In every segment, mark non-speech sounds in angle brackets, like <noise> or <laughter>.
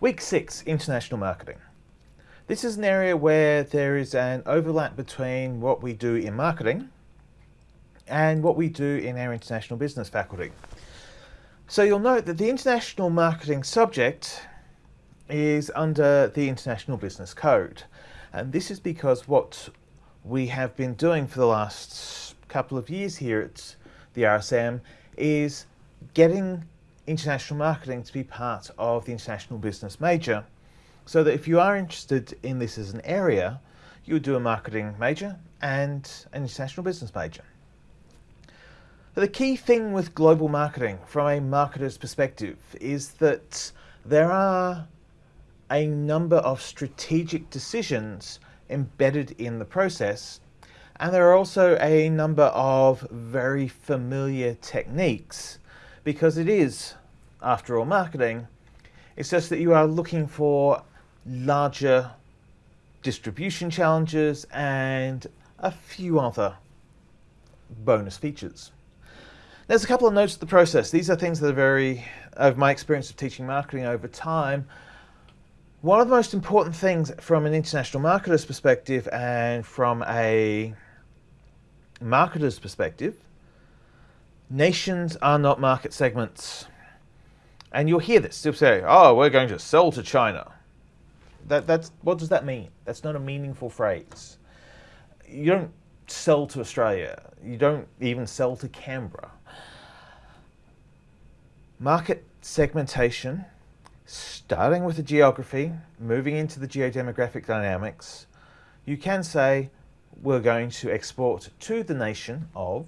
Week 6, International Marketing. This is an area where there is an overlap between what we do in marketing and what we do in our international business faculty. So you'll note that the international marketing subject is under the International Business Code. And this is because what we have been doing for the last couple of years here at the RSM is getting international marketing to be part of the international business major so that if you are interested in this as an area, you would do a marketing major and an international business major. But the key thing with global marketing from a marketer's perspective is that there are a number of strategic decisions embedded in the process and there are also a number of very familiar techniques because it is, after all, marketing. It's just that you are looking for larger distribution challenges and a few other bonus features. There's a couple of notes of the process. These are things that are very, of my experience of teaching marketing over time, one of the most important things from an international marketer's perspective and from a marketer's perspective, nations are not market segments. And you'll hear this, they'll say, oh, we're going to sell to China that, that's, what does that mean? That's not a meaningful phrase. You don't sell to Australia. You don't even sell to Canberra. Market segmentation, starting with the geography, moving into the geodemographic dynamics, you can say we're going to export to the nation of,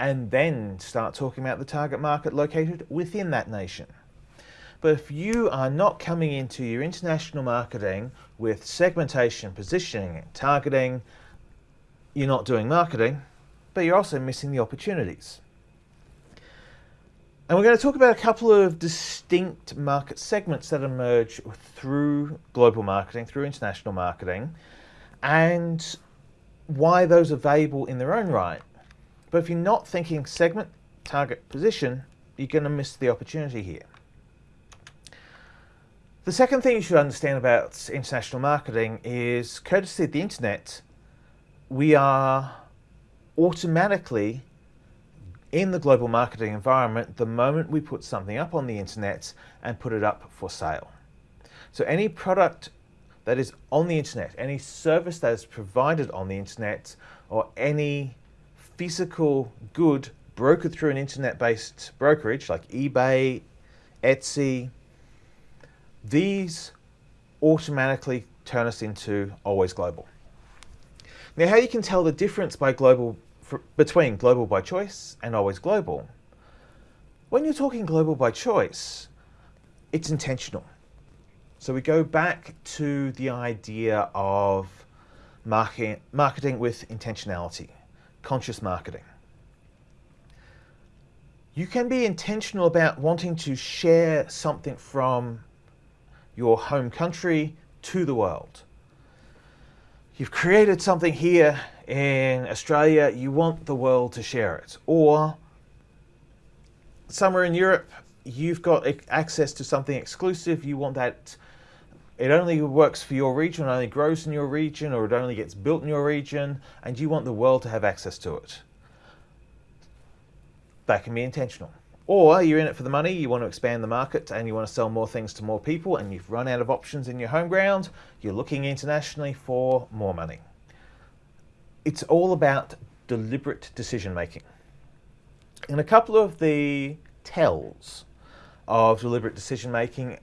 and then start talking about the target market located within that nation. But if you are not coming into your international marketing with segmentation, positioning, targeting, you're not doing marketing, but you're also missing the opportunities. And we're going to talk about a couple of distinct market segments that emerge through global marketing, through international marketing, and why those are valuable in their own right. But if you're not thinking segment, target, position, you're going to miss the opportunity here. The second thing you should understand about international marketing is courtesy of the internet, we are automatically in the global marketing environment the moment we put something up on the internet and put it up for sale. So any product that is on the internet, any service that is provided on the internet, or any physical good brokered through an internet-based brokerage like eBay, Etsy, these automatically turn us into always global. Now how you can tell the difference by global between global by choice and always global. When you're talking global by choice, it's intentional. So we go back to the idea of marketing, marketing with intentionality, conscious marketing. You can be intentional about wanting to share something from your home country to the world. You've created something here in Australia, you want the world to share it. Or somewhere in Europe, you've got access to something exclusive, you want that it only works for your region, it only grows in your region, or it only gets built in your region, and you want the world to have access to it. That can be intentional. Or you're in it for the money, you want to expand the market and you want to sell more things to more people and you've run out of options in your home ground, you're looking internationally for more money. It's all about deliberate decision making. And a couple of the tells of deliberate decision making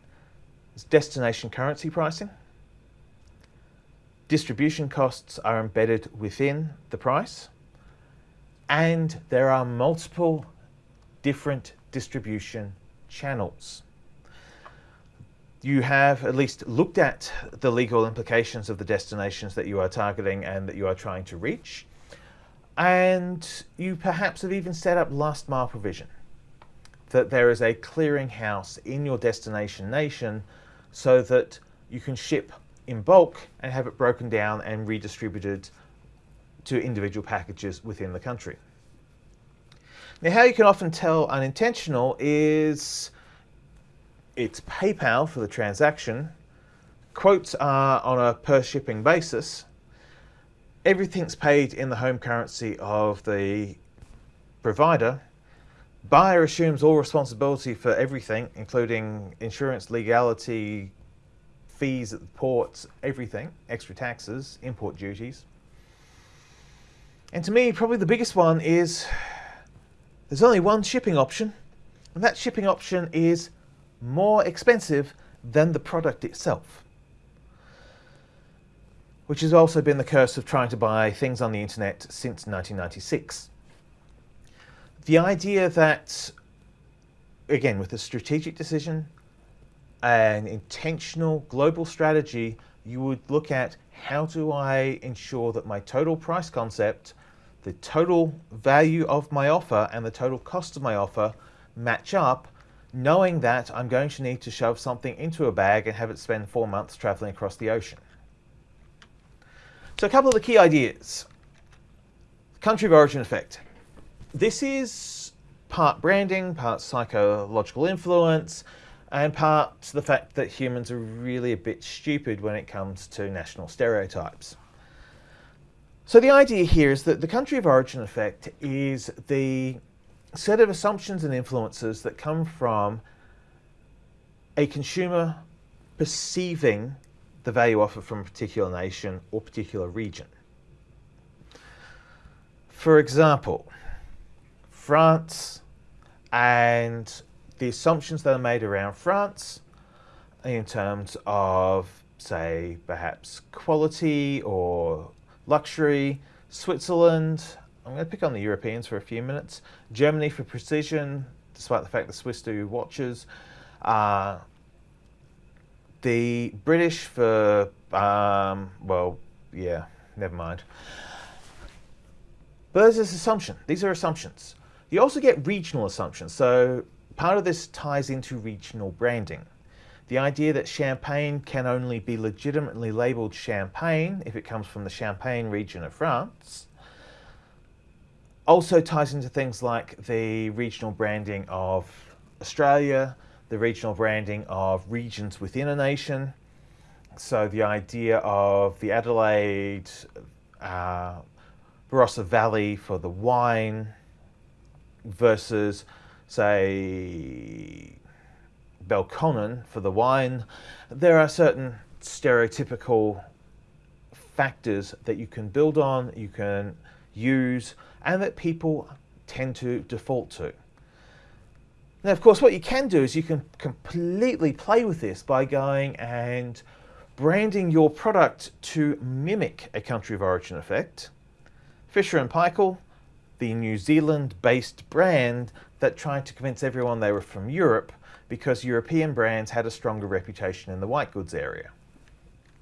is destination currency pricing. Distribution costs are embedded within the price and there are multiple different distribution channels. You have at least looked at the legal implications of the destinations that you are targeting and that you are trying to reach. And you perhaps have even set up last mile provision, that there is a clearinghouse in your destination nation so that you can ship in bulk and have it broken down and redistributed to individual packages within the country. Now how you can often tell unintentional is it's PayPal for the transaction. Quotes are on a per shipping basis. Everything's paid in the home currency of the provider. Buyer assumes all responsibility for everything, including insurance, legality, fees at the ports, everything, extra taxes, import duties. And to me, probably the biggest one is there's only one shipping option, and that shipping option is more expensive than the product itself. Which has also been the curse of trying to buy things on the internet since 1996. The idea that, again, with a strategic decision, an intentional global strategy, you would look at how do I ensure that my total price concept, the total value of my offer and the total cost of my offer match up, knowing that I'm going to need to shove something into a bag and have it spend four months traveling across the ocean. So a couple of the key ideas. Country of origin effect. This is part branding, part psychological influence, and part the fact that humans are really a bit stupid when it comes to national stereotypes. So the idea here is that the country of origin effect is the set of assumptions and influences that come from a consumer perceiving the value offered from a particular nation or particular region. For example, France and the assumptions that are made around France in terms of, say, perhaps quality or luxury, Switzerland, I'm going to pick on the Europeans for a few minutes, Germany for precision, despite the fact the Swiss do watches, uh, the British for, um, well, yeah, never mind. But there's this assumption. These are assumptions. You also get regional assumptions. So Part of this ties into regional branding. The idea that champagne can only be legitimately labelled champagne if it comes from the Champagne region of France also ties into things like the regional branding of Australia, the regional branding of regions within a nation. So the idea of the Adelaide uh, Barossa Valley for the wine versus say, Belconnen for the wine, there are certain stereotypical factors that you can build on, you can use, and that people tend to default to. Now, of course, what you can do is you can completely play with this by going and branding your product to mimic a country of origin effect. Fisher and Paykel, the New Zealand-based brand that tried to convince everyone they were from Europe because European brands had a stronger reputation in the white goods area.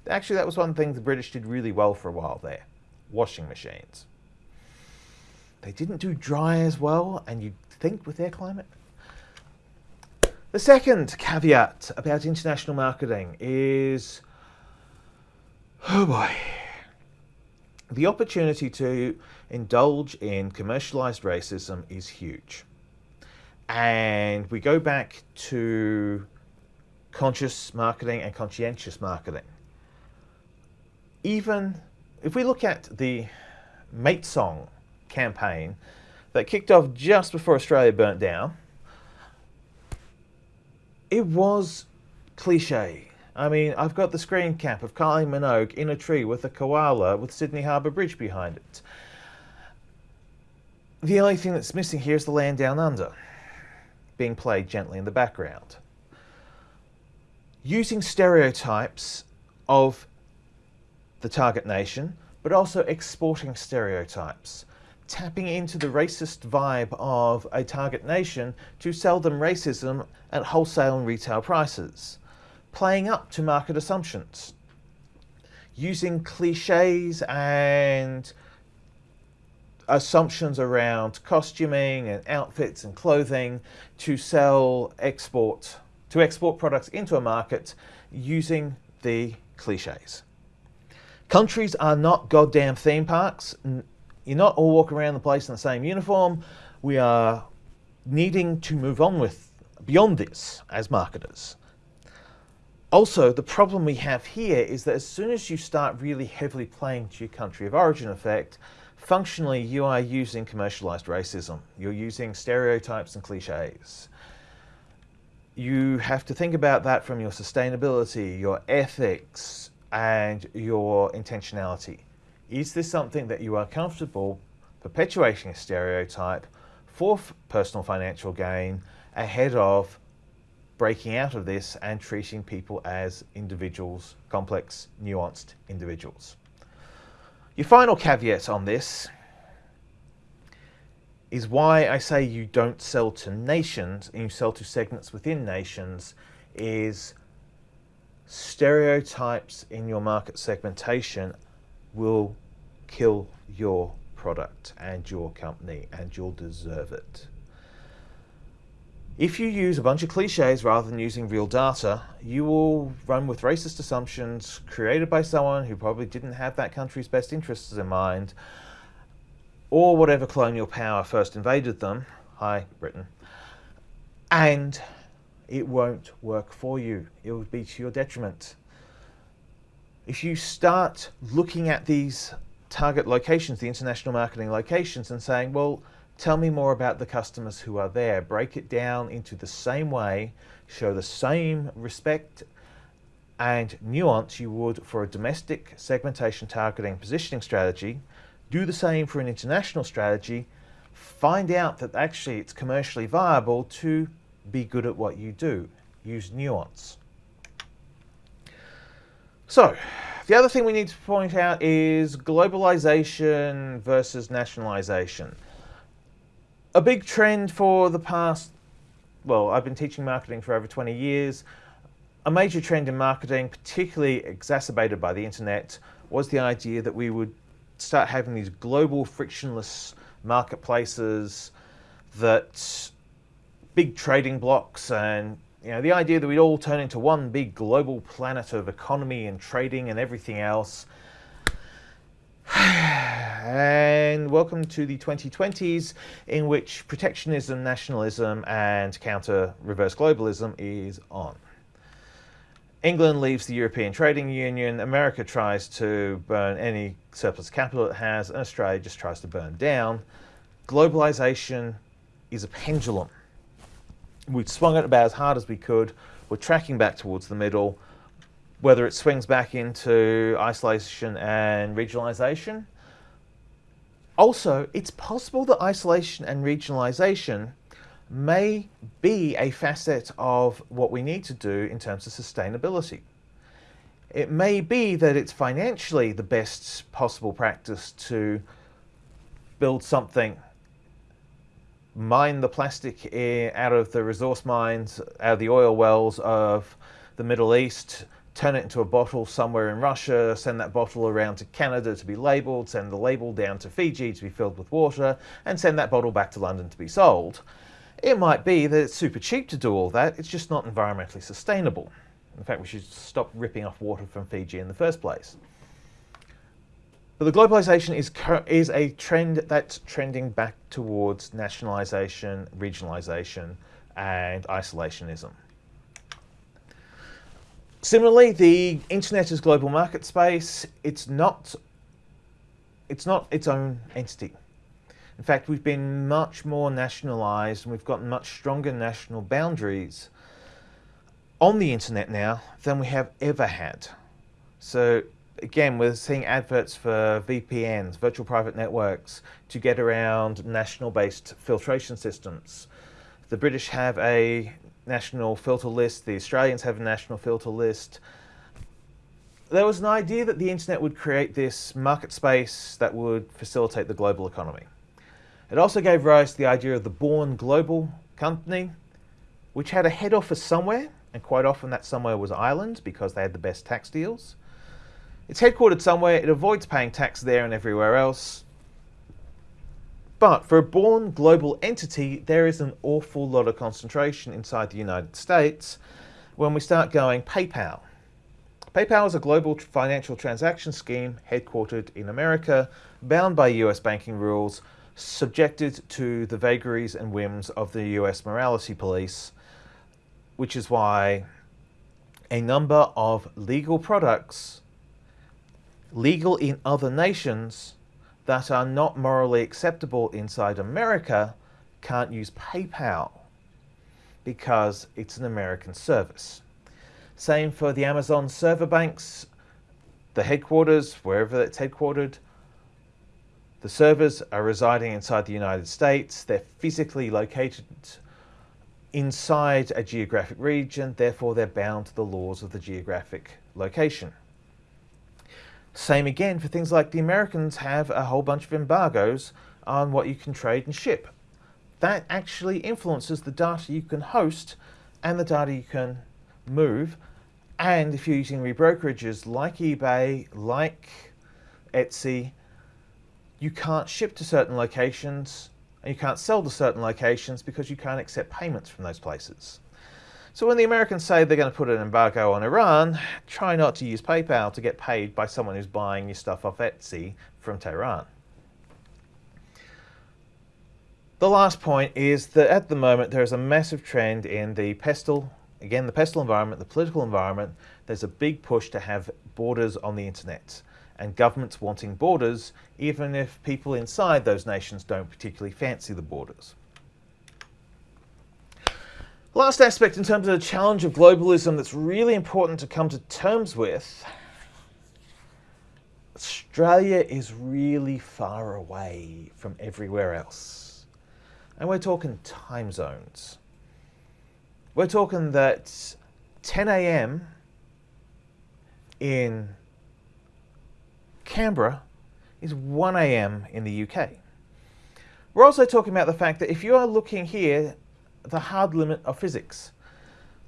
Actually, that was one thing the British did really well for a while there. Washing machines. They didn't do dry as well, and you'd think with their climate. The second caveat about international marketing is, oh boy, the opportunity to indulge in commercialized racism is huge. And we go back to conscious marketing and conscientious marketing. Even if we look at the Mate Song campaign that kicked off just before Australia burnt down, it was cliche. I mean, I've got the screen cap of Kylie Minogue in a tree with a koala with Sydney Harbour Bridge behind it. The only thing that's missing here is the land down under being played gently in the background. Using stereotypes of the target nation, but also exporting stereotypes. Tapping into the racist vibe of a target nation to sell them racism at wholesale and retail prices. Playing up to market assumptions. Using cliches and assumptions around costuming and outfits and clothing to sell export to export products into a market using the cliches. Countries are not goddamn theme parks. You're not all walking around the place in the same uniform. We are needing to move on with beyond this as marketers. Also, the problem we have here is that as soon as you start really heavily playing to your country of origin effect, functionally you are using commercialized racism. You're using stereotypes and cliches. You have to think about that from your sustainability, your ethics, and your intentionality. Is this something that you are comfortable perpetuating a stereotype for personal financial gain ahead of breaking out of this and treating people as individuals, complex, nuanced individuals. Your final caveat on this is why I say you don't sell to nations and you sell to segments within nations is stereotypes in your market segmentation will kill your product and your company and you'll deserve it. If you use a bunch of cliches rather than using real data, you will run with racist assumptions created by someone who probably didn't have that country's best interests in mind, or whatever colonial power first invaded them, hi Britain, and it won't work for you. It will be to your detriment. If you start looking at these target locations, the international marketing locations, and saying, well, Tell me more about the customers who are there. Break it down into the same way, show the same respect and nuance you would for a domestic segmentation targeting positioning strategy. Do the same for an international strategy. Find out that actually it's commercially viable to be good at what you do. Use nuance. So, the other thing we need to point out is globalization versus nationalization a big trend for the past, well, I've been teaching marketing for over 20 years. A major trend in marketing, particularly exacerbated by the internet, was the idea that we would start having these global frictionless marketplaces that big trading blocks and you know the idea that we'd all turn into one big global planet of economy and trading and everything else <sighs> and welcome to the 2020s in which protectionism, nationalism and counter reverse globalism is on. England leaves the European Trading Union, America tries to burn any surplus capital it has, and Australia just tries to burn down. Globalization is a pendulum. We swung it about as hard as we could. We're tracking back towards the middle whether it swings back into isolation and regionalization. Also, it's possible that isolation and regionalization may be a facet of what we need to do in terms of sustainability. It may be that it's financially the best possible practice to build something, mine the plastic out of the resource mines, out of the oil wells of the Middle East, turn it into a bottle somewhere in Russia, send that bottle around to Canada to be labelled, send the label down to Fiji to be filled with water, and send that bottle back to London to be sold. It might be that it's super cheap to do all that, it's just not environmentally sustainable. In fact, we should stop ripping off water from Fiji in the first place. But the globalization is, is a trend that's trending back towards nationalization, regionalization, and isolationism. Similarly, the internet is global market space. It's not, it's not its own entity. In fact, we've been much more nationalized and we've gotten much stronger national boundaries on the internet now than we have ever had. So again, we're seeing adverts for VPNs, virtual private networks, to get around national-based filtration systems. The British have a national filter list, the Australians have a national filter list. There was an idea that the internet would create this market space that would facilitate the global economy. It also gave rise to the idea of the Born Global company, which had a head office somewhere, and quite often that somewhere was Ireland because they had the best tax deals. It's headquartered somewhere, it avoids paying tax there and everywhere else, but for a born global entity, there is an awful lot of concentration inside the United States when we start going PayPal. PayPal is a global financial transaction scheme headquartered in America, bound by US banking rules, subjected to the vagaries and whims of the US morality police, which is why a number of legal products legal in other nations that are not morally acceptable inside America can't use PayPal because it's an American service. Same for the Amazon server banks, the headquarters, wherever it's headquartered. The servers are residing inside the United States. They're physically located inside a geographic region, therefore they're bound to the laws of the geographic location. Same again for things like the Americans have a whole bunch of embargoes on what you can trade and ship. That actually influences the data you can host and the data you can move. And if you're using rebrokerages like eBay, like Etsy, you can't ship to certain locations and you can't sell to certain locations because you can't accept payments from those places. So when the Americans say they're going to put an embargo on Iran, try not to use PayPal to get paid by someone who's buying your stuff off Etsy from Tehran. The last point is that at the moment there is a massive trend in the pestle, again the pestle environment, the political environment, there's a big push to have borders on the internet and governments wanting borders even if people inside those nations don't particularly fancy the borders. Last aspect in terms of the challenge of globalism that's really important to come to terms with, Australia is really far away from everywhere else. And we're talking time zones. We're talking that 10 a.m. in Canberra is 1 a.m. in the UK. We're also talking about the fact that if you are looking here the hard limit of physics.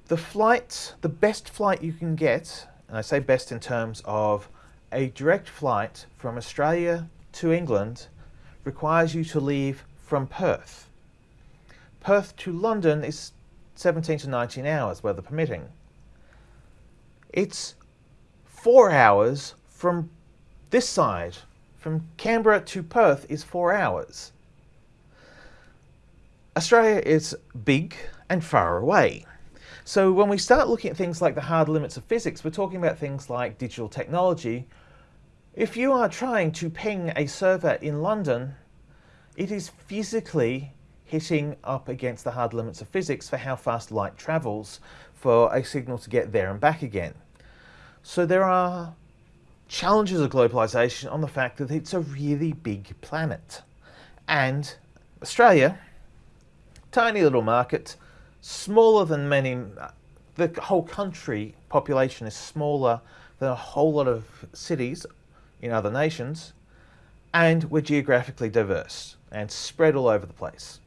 The flight, the best flight you can get, and I say best in terms of a direct flight from Australia to England requires you to leave from Perth. Perth to London is 17 to 19 hours, weather permitting. It's four hours from this side. From Canberra to Perth is four hours. Australia is big and far away. So when we start looking at things like the hard limits of physics, we're talking about things like digital technology. If you are trying to ping a server in London, it is physically hitting up against the hard limits of physics for how fast light travels for a signal to get there and back again. So there are challenges of globalization on the fact that it's a really big planet. And Australia, tiny little market, smaller than many, the whole country population is smaller than a whole lot of cities in other nations, and we're geographically diverse and spread all over the place.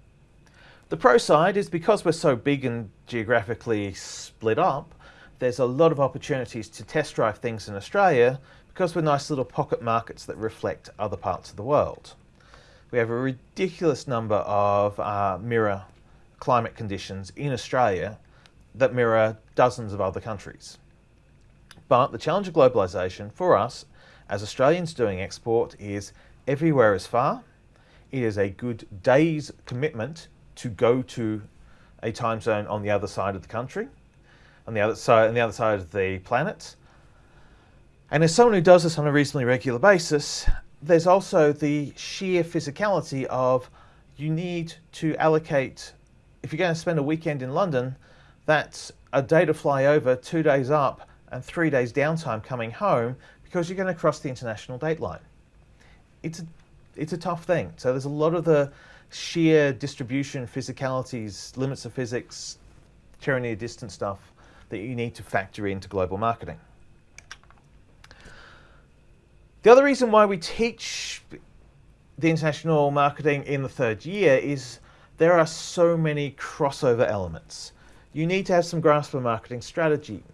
The pro side is because we're so big and geographically split up, there's a lot of opportunities to test drive things in Australia because we're nice little pocket markets that reflect other parts of the world. We have a ridiculous number of uh, mirror climate conditions in Australia that mirror dozens of other countries. But the challenge of globalisation for us as Australians doing export is everywhere is far. It is a good day's commitment to go to a time zone on the other side of the country, on the other side, on the other side of the planet. And as someone who does this on a reasonably regular basis, there's also the sheer physicality of you need to allocate if you're going to spend a weekend in London, that's a day to fly over, two days up, and three days downtime coming home because you're going to cross the international date line. It's a, it's a tough thing. So there's a lot of the sheer distribution, physicalities, limits of physics, tyranny of distance stuff that you need to factor into global marketing. The other reason why we teach the international marketing in the third year is there are so many crossover elements. You need to have some grasp of marketing strategy.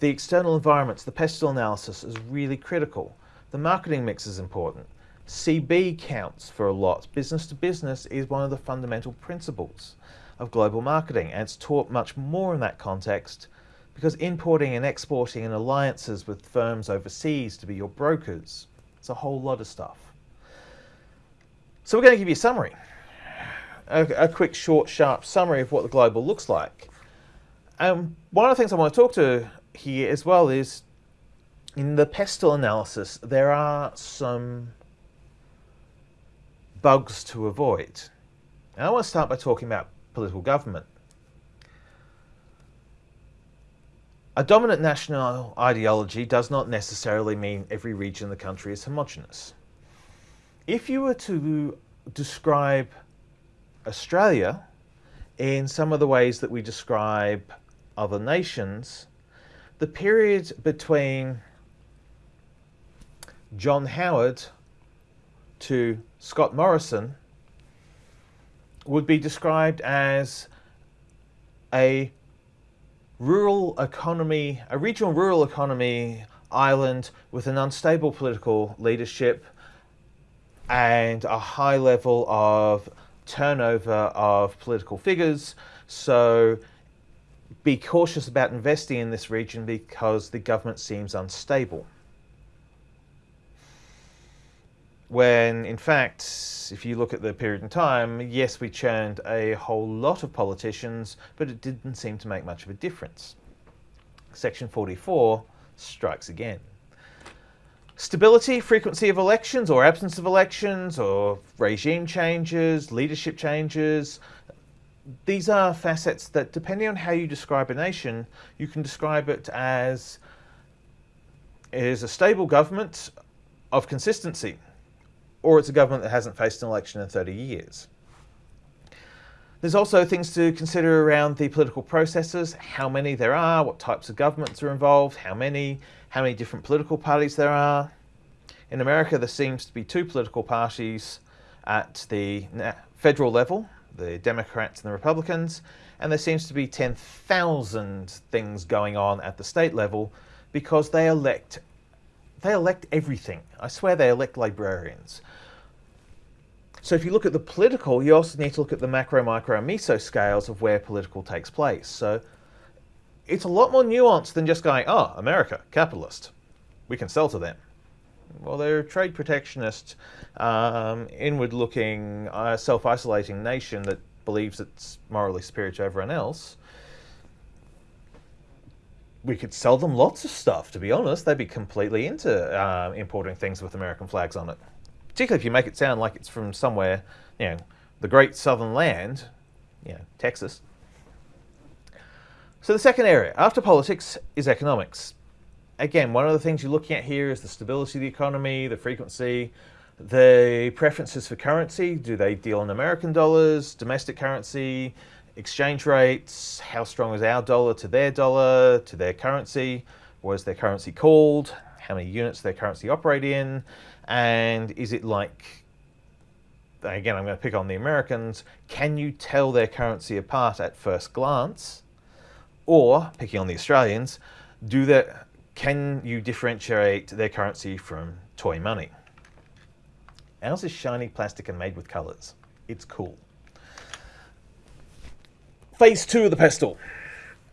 The external environments, the pestle analysis is really critical. The marketing mix is important. CB counts for a lot. Business to business is one of the fundamental principles of global marketing and it's taught much more in that context because importing and exporting and alliances with firms overseas to be your brokers, it's a whole lot of stuff. So we're going to give you a summary a, a, quick, short, sharp summary of what the global looks like. Um, one of the things I want to talk to here as well is in the pestle analysis, there are some bugs to avoid. And I want to start by talking about political government. A dominant national ideology does not necessarily mean every region of the country is homogenous. If you were to describe Australia in some of the ways that we describe other nations, the period between John Howard to Scott Morrison would be described as a rural economy, a regional rural economy island with an unstable political leadership and a high level of turnover of political figures. So be cautious about investing in this region because the government seems unstable. When in fact, if you look at the period in time, yes, we churned a whole lot of politicians, but it didn't seem to make much of a difference. Section 44 strikes again. Stability, frequency of elections or absence of elections or regime changes, leadership changes. These are facets that, depending on how you describe a nation, you can describe it as it is a stable government of consistency, or it's a government that hasn't faced an election in 30 years. There's also things to consider around the political processes, how many there are, what types of governments are involved, how many, how many different political parties there are. In America, there seems to be two political parties at the federal level, the Democrats and the Republicans, and there seems to be 10,000 things going on at the state level because they elect they elect everything. I swear they elect librarians. So if you look at the political, you also need to look at the macro, micro, and meso scales of where political takes place. So it's a lot more nuanced than just going, oh, America, capitalist. We can sell to them. Well, they're a trade protectionist, um, inward-looking, uh, self-isolating nation that believes it's morally superior to everyone else. We could sell them lots of stuff, to be honest. They'd be completely into uh, importing things with American flags on it particularly if you make it sound like it's from somewhere, you know, the great southern land, you know, Texas. So the second area, after politics, is economics. Again, one of the things you're looking at here is the stability of the economy, the frequency, the preferences for currency. Do they deal in American dollars, domestic currency, exchange rates? How strong is our dollar to their dollar, to their currency? What is their currency called? How many units their currency operate in? And is it like, again, I'm going to pick on the Americans, can you tell their currency apart at first glance? Or, picking on the Australians, do that, can you differentiate their currency from toy money? Ours is shiny plastic and made with colours. It's cool. Phase two of the pestle,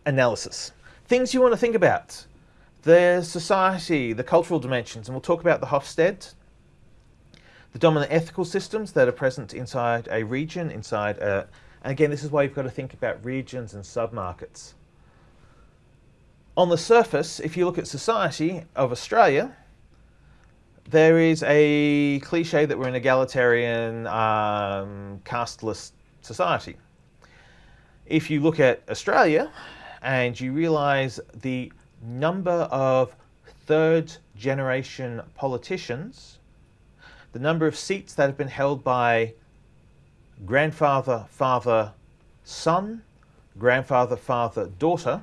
analysis. Things you want to think about. The society, the cultural dimensions, and we'll talk about the Hofstede the dominant ethical systems that are present inside a region, inside a, and again, this is why you've got to think about regions and submarkets. On the surface, if you look at society of Australia, there is a cliche that we're an egalitarian, um, casteless society. If you look at Australia and you realise the number of third generation politicians the number of seats that have been held by grandfather, father, son, grandfather, father, daughter,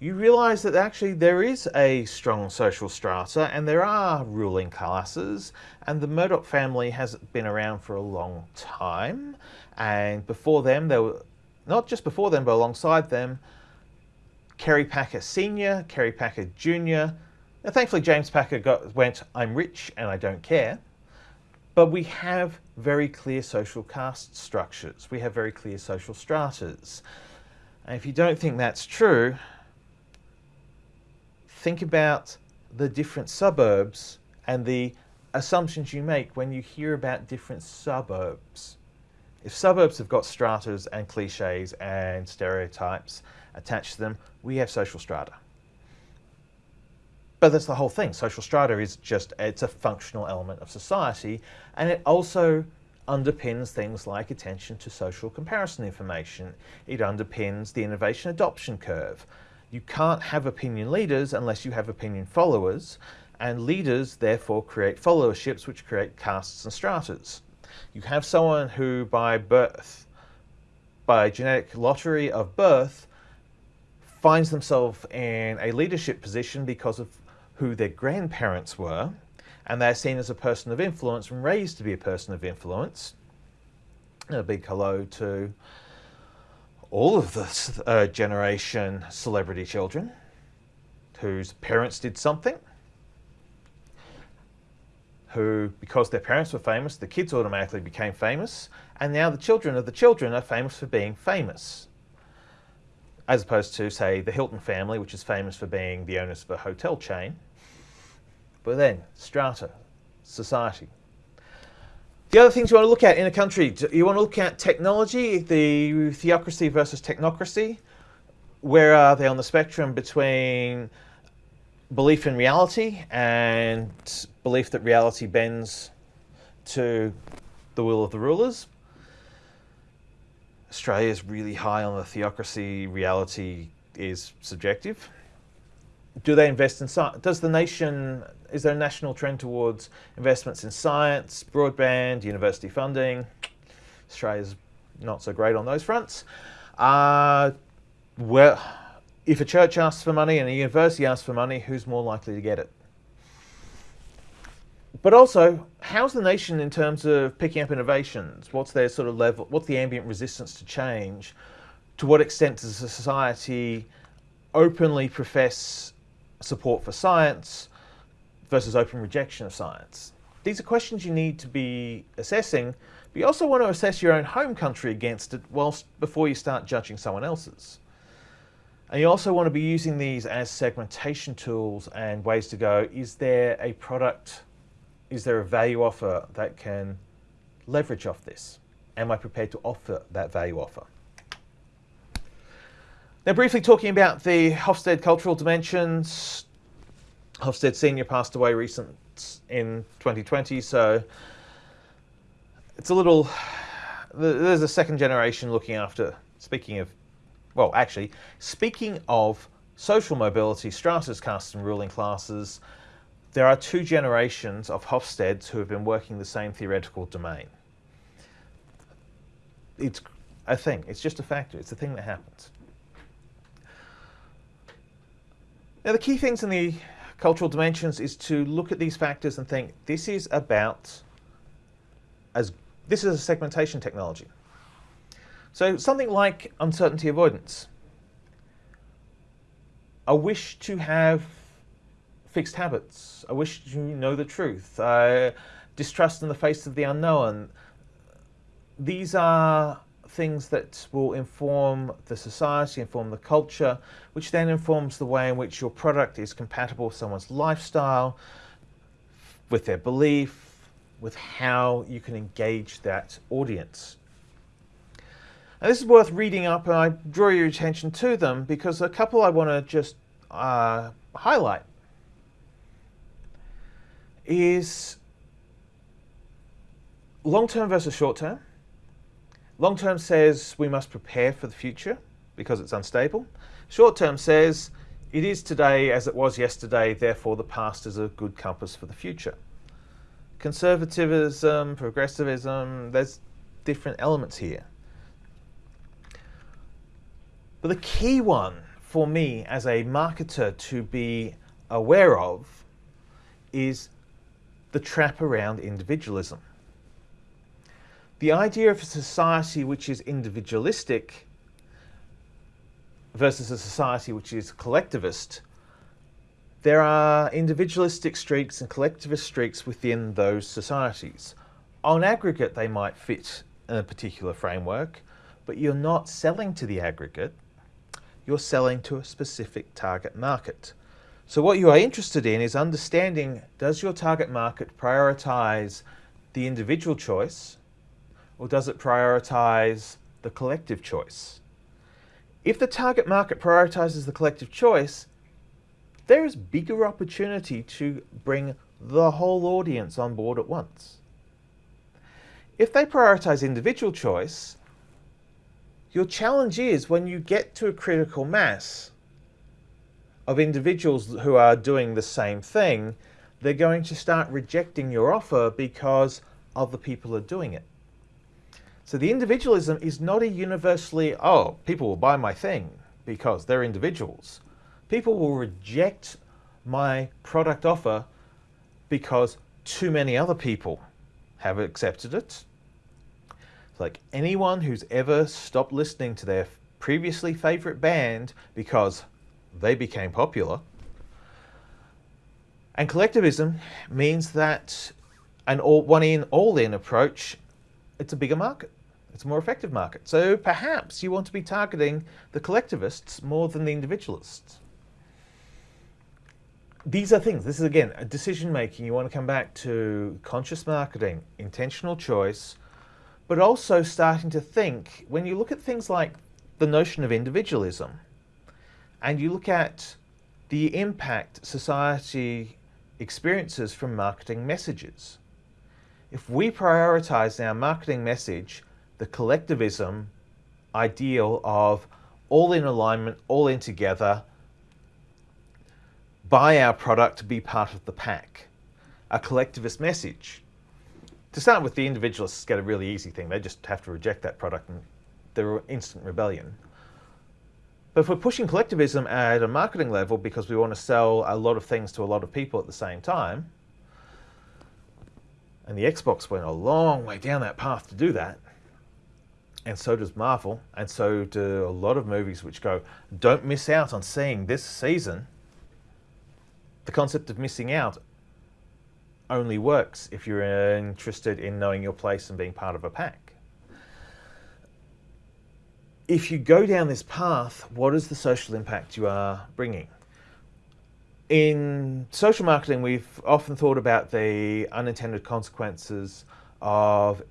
you realize that actually there is a strong social strata and there are ruling classes and the Murdoch family has been around for a long time and before them there were not just before them but alongside them Kerry Packer Sr., Kerry Packer Jr., now, thankfully, James Packer got, went, I'm rich and I don't care. But we have very clear social caste structures. We have very clear social stratas. And if you don't think that's true, think about the different suburbs and the assumptions you make when you hear about different suburbs. If suburbs have got stratas and cliches and stereotypes attached to them, we have social strata. but that's the whole thing. Social strata is just, it's a functional element of society. And it also underpins things like attention to social comparison information. It underpins the innovation adoption curve. You can't have opinion leaders unless you have opinion followers, and leaders therefore create followerships which create castes and stratas. You have someone who by birth, by genetic lottery of birth, finds themselves in a leadership position because of who their grandparents were, and they're seen as a person of influence and raised to be a person of influence. A big hello to all of this uh, generation celebrity children whose parents did something, who, because their parents were famous, the kids automatically became famous, and now the children of the children are famous for being famous. As opposed to, say, the Hilton family, which is famous for being the owners of a hotel chain. But then, strata, society. The other things you want to look at in a country, you want to look at technology, the theocracy versus technocracy. Where are they on the spectrum between belief in reality and belief that reality bends to the will of the rulers? Australia is really high on the theocracy, reality is subjective do they invest in science? Does the nation, is there a national trend towards investments in science, broadband, university funding? Australia's not so great on those fronts. Uh, well, if a church asks for money and a university asks for money, who's more likely to get it? But also, how's the nation in terms of picking up innovations? What's their sort of level, what's the ambient resistance to change? To what extent does a society openly profess support for science versus open rejection of science. These are questions you need to be assessing, but you also want to assess your own home country against it whilst before you start judging someone else's. And you also want to be using these as segmentation tools and ways to go, is there a product, is there a value offer that can leverage off this? Am I prepared to offer that value offer? Now, briefly talking about the Hofstede cultural dimensions. Hofstede Senior passed away recent in 2020, so it's a little. There's a second generation looking after. Speaking of, well, actually, speaking of social mobility, stratas, castes, and ruling classes, there are two generations of Hofstedes who have been working the same theoretical domain. It's a thing. It's just a factor. It's a thing that happens. Now the key things in the cultural dimensions is to look at these factors and think this is about as this is a segmentation technology. So something like uncertainty avoidance. A wish to have fixed habits, I wish you know the truth, uh, distrust in the face of the unknown. These are things that will inform the society, inform the culture, which then informs the way in which your product is compatible with someone's lifestyle, with their belief, with how you can engage that audience. And this is worth reading up, and I draw your attention to them because a couple I want to just uh, highlight is long-term versus short-term. Long term says we must prepare for the future because it's unstable. Short term says it is today as it was yesterday, therefore the past is a good compass for the future. Conservatism, progressivism, there's different elements here. But the key one for me as a marketer to be aware of is the trap around individualism. The idea of a society which is individualistic versus a society which is collectivist, there are individualistic streaks and collectivist streaks within those societies. On aggregate, they might fit in a particular framework, but you're not selling to the aggregate, you're selling to a specific target market. So what you are interested in is understanding, does your target market prioritize the individual choice or does it prioritize the collective choice? If the target market prioritizes the collective choice, there is bigger opportunity to bring the whole audience on board at once. If they prioritize individual choice, your challenge is when you get to a critical mass of individuals who are doing the same thing, they're going to start rejecting your offer because other people are doing it. So the individualism is not a universally, oh, people will buy my thing because they're individuals. People will reject my product offer because too many other people have accepted it. Like anyone who's ever stopped listening to their previously favorite band because they became popular. And collectivism means that an all, one in, all in approach, it's a bigger market. It's a more effective market. So perhaps you want to be targeting the collectivists more than the individualists these are things, this is again, a decision making. You want to come back to conscious marketing, intentional choice, but also starting to think when you look at things like the notion of individualism and you look at the impact society experiences from marketing messages. If we prioritize our marketing message, the collectivism ideal of all in alignment, all in together, buy our product to be part of the pack. A collectivist message. To start with, the individualists get a really easy thing. They just have to reject that product and they're instant rebellion. But if we're pushing collectivism at a marketing level because we want to sell a lot of things to a lot of people at the same time, and the Xbox went a long way down that path to do that, and so does Marvel, and so do a lot of movies which go, don't miss out on seeing this season the concept of missing out only works if you're interested in knowing your place and being part of a pack. If you go down this path, what is the social impact you are bringing? In social marketing, we've often thought about the unintended consequences of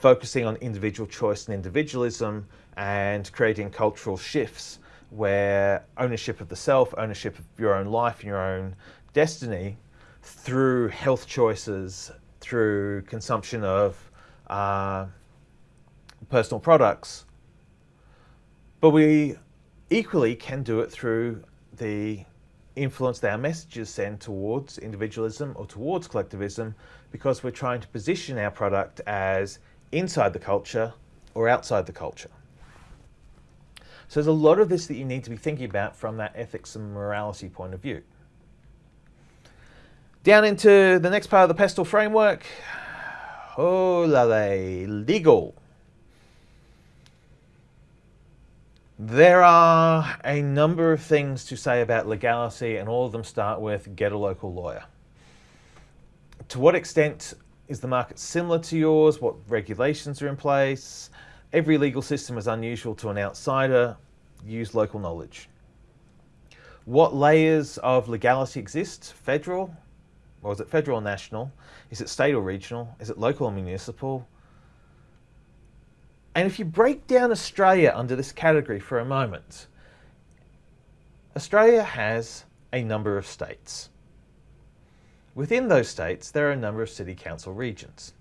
focusing on individual choice and individualism and creating cultural shifts where ownership of the self, ownership of your own life and your own destiny through health choices, through consumption of uh, personal products. But we equally can do it through the influence that our messages send towards individualism or towards collectivism because we're trying to position our product as inside the culture or outside the culture. So there's a lot of this that you need to be thinking about from that ethics and morality point of view. Down into the next part of the pestle framework. Oh la la, legal. There are a number of things to say about legality and all of them start with get a local lawyer. To what extent is the market similar to yours? What regulations are in place? Every legal system is unusual to an outsider. Use local knowledge. What layers of legality exist? Federal? Or is it federal or national? Is it state or regional? Is it local or municipal? And if you break down Australia under this category for a moment, Australia has a number of states. Within those states, there are a number of city council regions.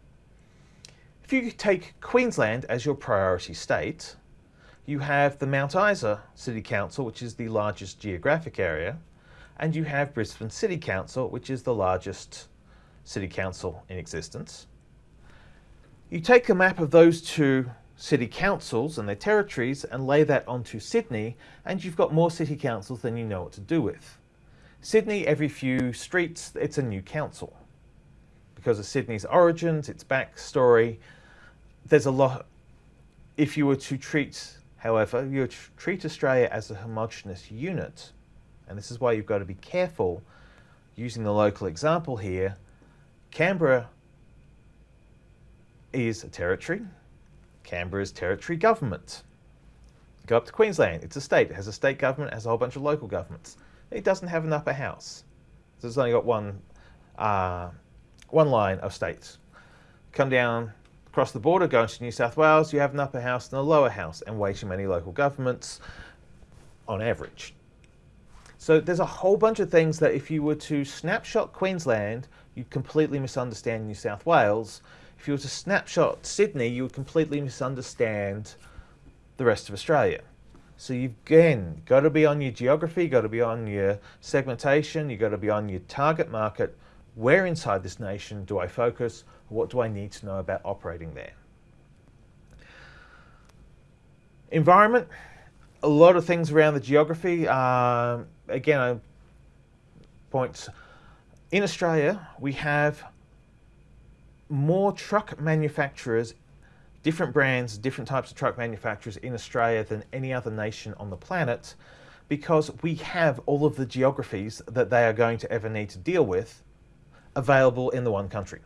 If you take Queensland as your priority state, you have the Mount Isa City Council, which is the largest geographic area, and you have Brisbane City Council, which is the largest city council in existence. You take a map of those two city councils and their territories and lay that onto Sydney, and you've got more city councils than you know what to do with. Sydney, every few streets, it's a new council. Because of Sydney's origins, its backstory, there's a lot. If you were to treat, however, you would treat Australia as a homogenous unit, and this is why you've got to be careful using the local example here. Canberra is a territory. Canberra is territory government. Go up to Queensland, it's a state. It has a state government, it has a whole bunch of local governments. It doesn't have an upper house. So it's only got one, uh, one line of states. Come down Across the border, going to New South Wales, you have an upper house and a lower house, and way too many local governments on average. So there's a whole bunch of things that if you were to snapshot Queensland, you'd completely misunderstand New South Wales. If you were to snapshot Sydney, you would completely misunderstand the rest of Australia. So you've again got to be on your geography, got to be on your segmentation, you've got to be on your target market. Where inside this nation do I focus? What do I need to know about operating there? Environment, a lot of things around the geography. Um, again, I points in Australia, we have more truck manufacturers, different brands, different types of truck manufacturers in Australia than any other nation on the planet because we have all of the geographies that they are going to ever need to deal with available in the one country.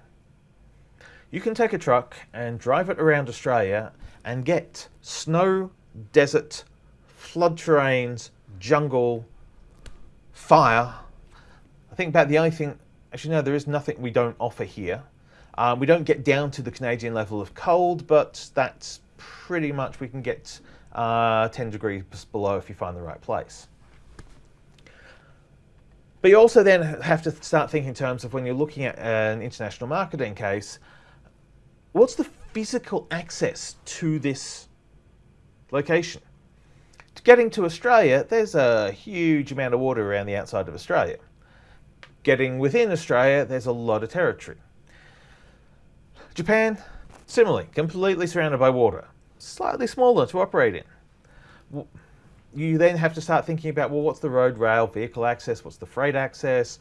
You can take a truck and drive it around Australia and get snow, desert, flood terrains, jungle, fire. I think about the only thing, actually no, there is nothing we don't offer here. Um, we don't get down to the Canadian level of cold, but that's pretty much, we can get uh, 10 degrees below if you find the right place. But you also then have to start thinking in terms of when you're looking at an international marketing case, what's the physical access to this location? Getting to Australia, there's a huge amount of water around the outside of Australia. Getting within Australia, there's a lot of territory. Japan, similarly, completely surrounded by water. Slightly smaller to operate in. You then have to start thinking about, well, what's the road, rail, vehicle access? What's the freight access?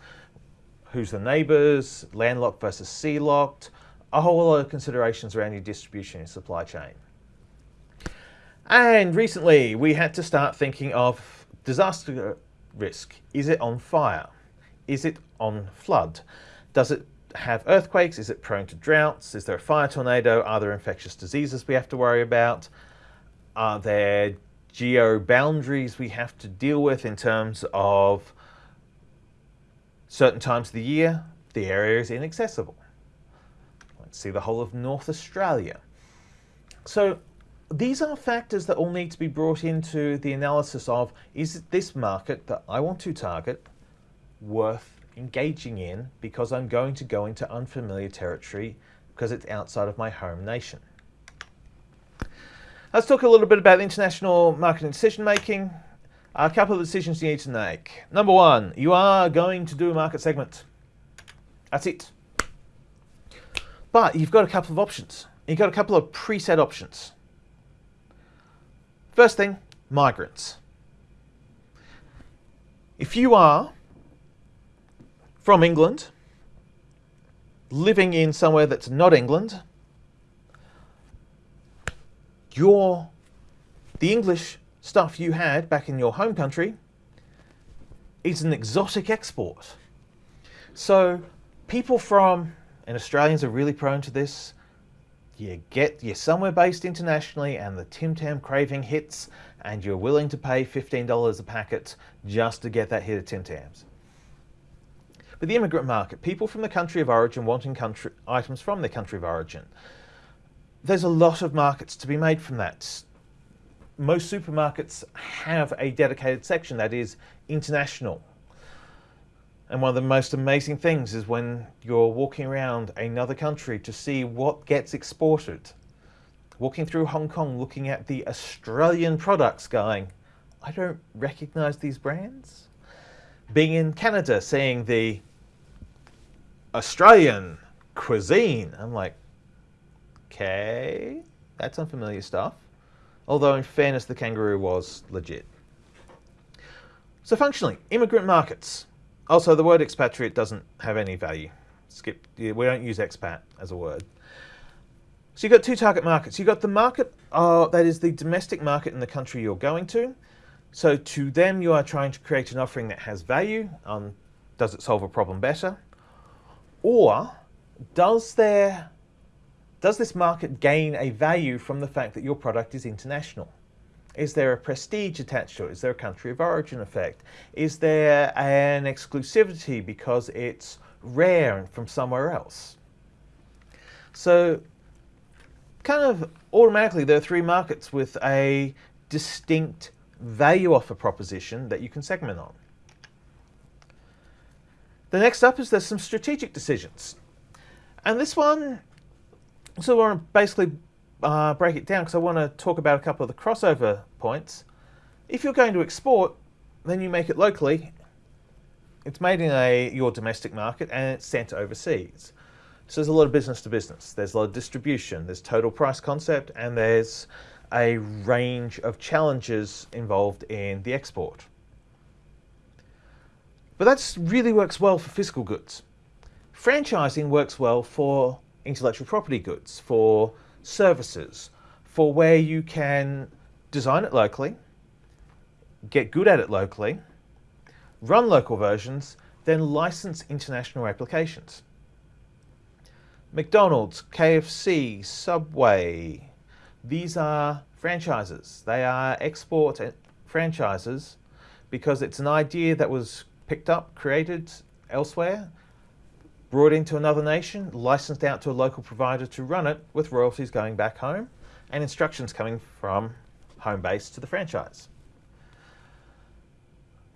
Who's the neighbours? Landlocked versus sea locked? A whole lot of considerations around your distribution and supply chain. And recently we had to start thinking of disaster risk. Is it on fire? Is it on flood? Does it have earthquakes? Is it prone to droughts? Is there a fire tornado? Are there infectious diseases we have to worry about? Are there geo boundaries we have to deal with in terms of certain times of the year? The area is inaccessible. Let's see the whole of North Australia. So these are factors that all need to be brought into the analysis of, is this market that I want to target worth engaging in because I'm going to go into unfamiliar territory because it's outside of my home nation. Let's talk a little bit about international marketing decision making. A couple of decisions you need to make. Number one, you are going to do a market segment. That's it. But you've got a couple of options. You've got a couple of preset options. First thing, migrants. If you are from England, living in somewhere that's not England, your the English stuff you had back in your home country is an exotic export. So people from, and Australians are really prone to this, you get you're somewhere based internationally and the Tim Tam craving hits and you're willing to pay $15 a packet just to get that hit of Tim Tams. But the immigrant market, people from the country of origin wanting country, items from their country of origin. There's a lot of markets to be made from that. Most supermarkets have a dedicated section that is international and one of the most amazing things is when you're walking around another country to see what gets exported. Walking through Hong Kong, looking at the Australian products going, I don't recognize these brands. Being in Canada, seeing the Australian cuisine, I'm like, okay, that's unfamiliar stuff. Although in fairness, the kangaroo was legit. So functionally, immigrant markets. Also, the word expatriate doesn't have any value. Skip. We don't use expat as a word. So you've got two target markets. You've got the market uh, that is the domestic market in the country you're going to. So to them, you are trying to create an offering that has value. Um, does it solve a problem better? Or does there does this market gain a value from the fact that your product is international? Is there a prestige attached to it? Is there a country of origin effect? Is there an exclusivity because it's rare and from somewhere else? So kind of automatically there are three markets with a distinct value offer proposition that you can segment on. The next up is there's some strategic decisions. And this one, so I want to basically uh, break it down because I want to talk about a couple of the crossover points. If you're going to export, then you make it locally. It's made in a your domestic market and it's sent overseas. So there's a lot of business to business. There's a lot of distribution. There's total price concept and there's a range of challenges involved in the export. But that really works well for physical goods. Franchising works well for intellectual property goods, for services, for where you can design it locally, get good at it locally, run local versions, then license international applications. McDonald's, KFC, Subway, these are franchises. They are export franchises because it's an idea that was picked up, created elsewhere, brought into another nation, licensed out to a local provider to run it with royalties going back home and instructions coming from home base to the franchise.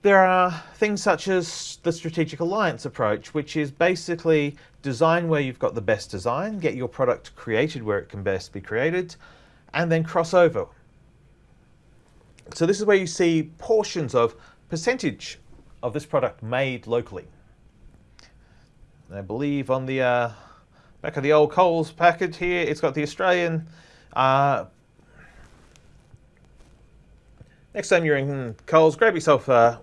There are things such as the strategic alliance approach, which is basically design where you've got the best design, get your product created where it can best be created, and then cross over. So this is where you see portions of percentage of this product made locally. I believe on the uh, back of the old Coles package here, it's got the Australian. Uh, next time you're in Coles, grab yourself uh,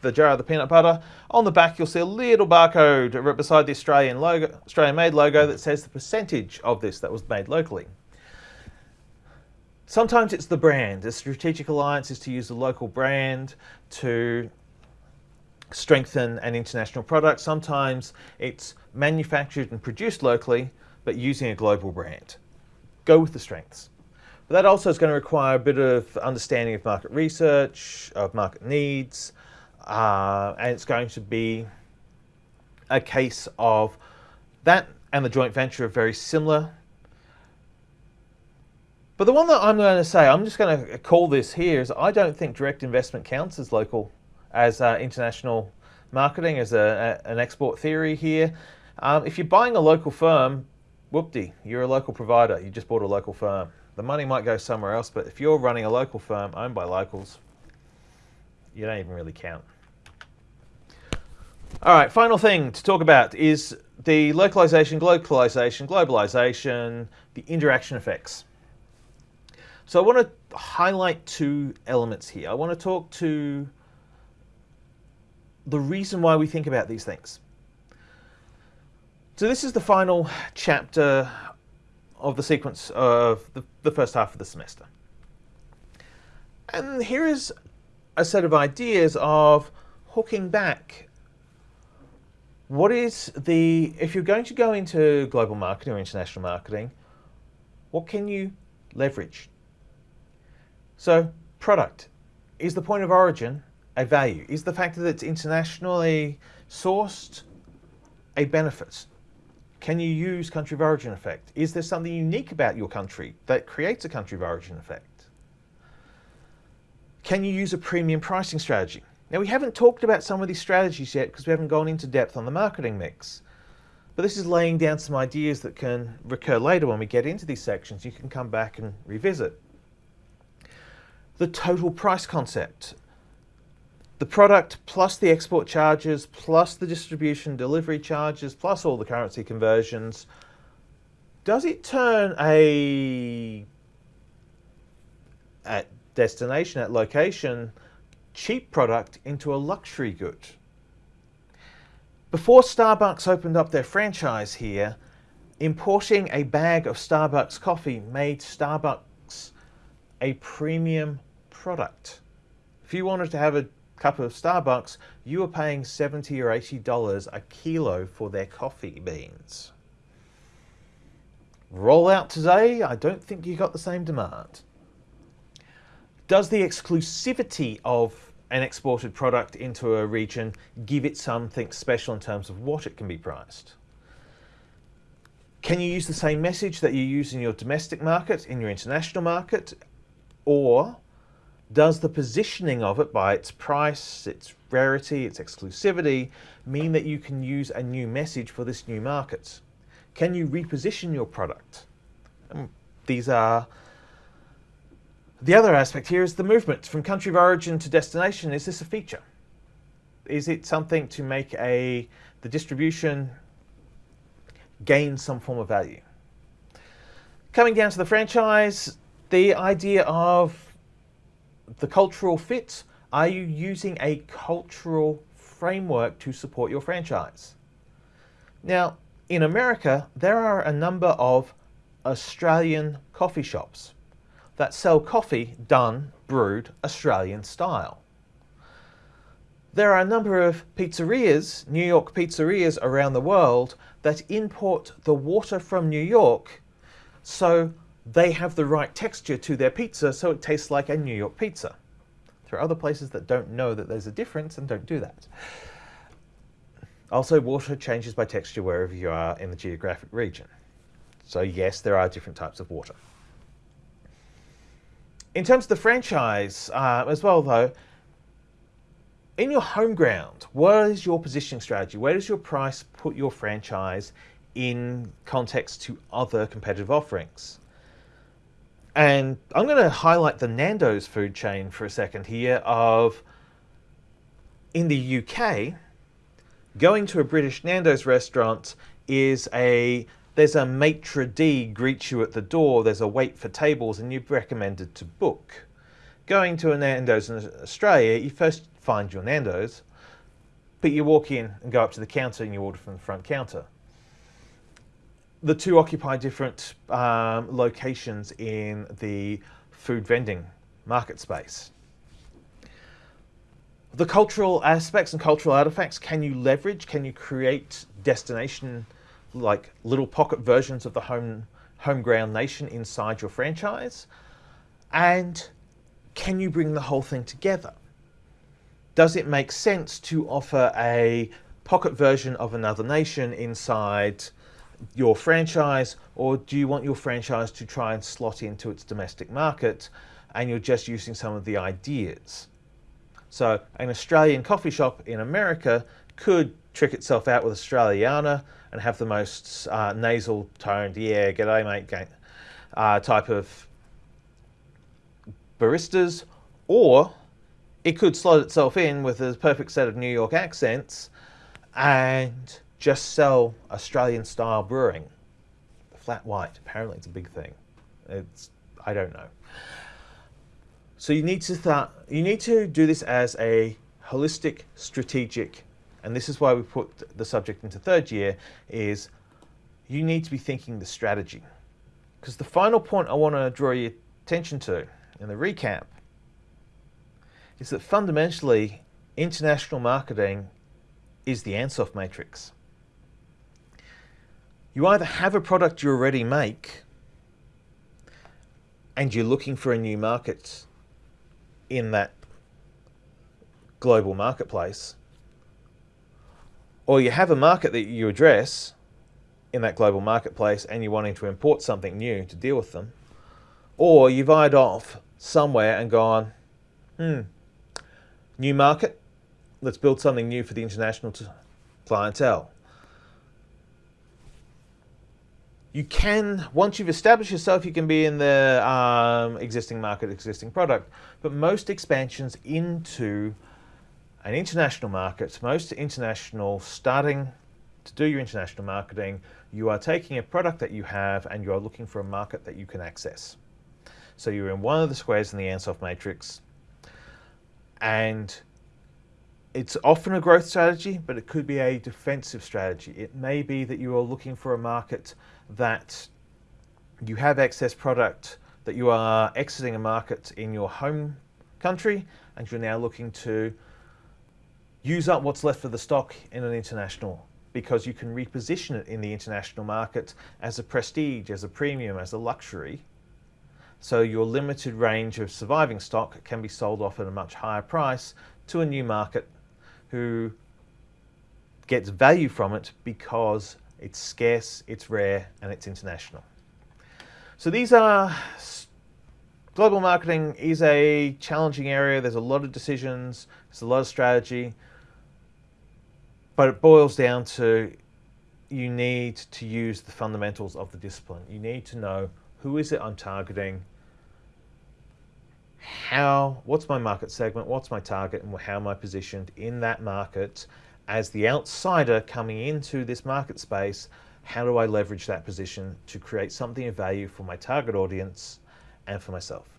the jar of the peanut butter. On the back, you'll see a little barcode right beside the Australian logo, Australian made logo that says the percentage of this that was made locally. Sometimes it's the brand. A strategic alliance is to use a local brand to strengthen an international product. Sometimes it's manufactured and produced locally, but using a global brand. Go with the strengths. But that also is going to require a bit of understanding of market research, of market needs, uh, and it's going to be a case of that and the joint venture are very similar. But the one that I'm going to say, I'm just going to call this here, is I don't think direct investment counts as local, as uh, international marketing, as a, a, an export theory here. Um, if you're buying a local firm, whoopty, you're a local provider. You just bought a local firm. The money might go somewhere else, but if you're running a local firm owned by locals, you don't even really count. All right, final thing to talk about is the localization, globalization, globalization, the interaction effects. So I want to highlight two elements here. I want to talk to the reason why we think about these things. So this is the final chapter of the sequence of the, the first half of the semester. And here is a set of ideas of hooking back what is the, if you're going to go into global marketing or international marketing, what can you leverage? So product, is the point of origin a value? Is the fact that it's internationally sourced a benefit? Can you use country of origin effect? Is there something unique about your country that creates a country of origin effect? Can you use a premium pricing strategy? Now we haven't talked about some of these strategies yet because we haven't gone into depth on the marketing mix. But this is laying down some ideas that can recur later when we get into these sections. You can come back and revisit. The total price concept. The product plus the export charges, plus the distribution delivery charges, plus all the currency conversions. Does it turn a at destination, at location, cheap product into a luxury good. Before Starbucks opened up their franchise here, importing a bag of Starbucks coffee made Starbucks a premium product. If you wanted to have a cup of Starbucks, you are paying 70 or 80 dollars a kilo for their coffee beans. Roll out today, I don't think you got the same demand. Does the exclusivity of an exported product into a region give it something special in terms of what it can be priced? Can you use the same message that you use in your domestic market, in your international market? Or does the positioning of it by its price, its rarity, its exclusivity mean that you can use a new message for this new market? Can you reposition your product? Um, these are the other aspect here is the movement from country of origin to destination. Is this a feature? Is it something to make a the distribution gain some form of value? Coming down to the franchise, the idea of the cultural fit. Are you using a cultural framework to support your franchise? Now, in America, there are a number of Australian coffee shops that sell coffee done, brewed, Australian style. There are a number of pizzerias, New York pizzerias around the world, that import the water from New York so they have the right texture to their pizza so it tastes like a New York pizza. There are other places that don't know that there's a difference and don't do that. Also, water changes by texture wherever you are in the geographic region. So yes, there are different types of water. In terms of the franchise uh, as well, though, in your home ground, what is your positioning strategy? Where does your price put your franchise in context to other competitive offerings? And I'm going to highlight the Nando's food chain for a second here of in the UK, going to a British Nando's restaurant is a there's a maitre d greets you at the door, there's a wait for tables, and you're recommended to book. Going to a Nando's in Australia, you first find your Nando's, but you walk in and go up to the counter and you order from the front counter. The two occupy different um, locations in the food vending market space. The cultural aspects and cultural artifacts, can you leverage? Can you create destination like little pocket versions of the home home ground nation inside your franchise? And can you bring the whole thing together? Does it make sense to offer a pocket version of another nation inside your franchise, or do you want your franchise to try and slot into its domestic market and you're just using some of the ideas? So an Australian coffee shop in America could trick itself out with Australiana and have the most uh, nasal toned, yeah, g'day mate, uh, type of baristas, or it could slot itself in with a perfect set of New York accents and just sell Australian style brewing. The Flat white, apparently it's a big thing. It's, I don't know. So you need to start, you need to do this as a holistic, strategic and this is why we put the subject into third year, is you need to be thinking the strategy. Because the final point I want to draw your attention to in the recap is that fundamentally international marketing is the Ansoff matrix. You either have a product you already make and you're looking for a new market in that global marketplace, or you have a market that you address in that global marketplace and you're wanting to import something new to deal with them, or you've eyed off somewhere and gone, hmm, new market, let's build something new for the international clientele. You can, once you've established yourself, you can be in the um, existing market, existing product, but most expansions into an international market, most international starting to do your international marketing, you are taking a product that you have and you are looking for a market that you can access. So you're in one of the squares in the Ansoff matrix and it's often a growth strategy, but it could be a defensive strategy. It may be that you are looking for a market that you have excess product, that you are exiting a market in your home country, and you're now looking to use up what's left of the stock in an international because you can reposition it in the international market as a prestige, as a premium, as a luxury. So your limited range of surviving stock can be sold off at a much higher price to a new market who gets value from it because it's scarce, it's rare, and it's international. So these are global marketing is a challenging area. There's a lot of decisions, there's a lot of strategy, but it boils down to you need to use the fundamentals of the discipline. You need to know who is it I'm targeting, how, what's my market segment, what's my target, and how am I positioned in that market as the outsider coming into this market space, how do I leverage that position to create something of value for my target audience and for myself?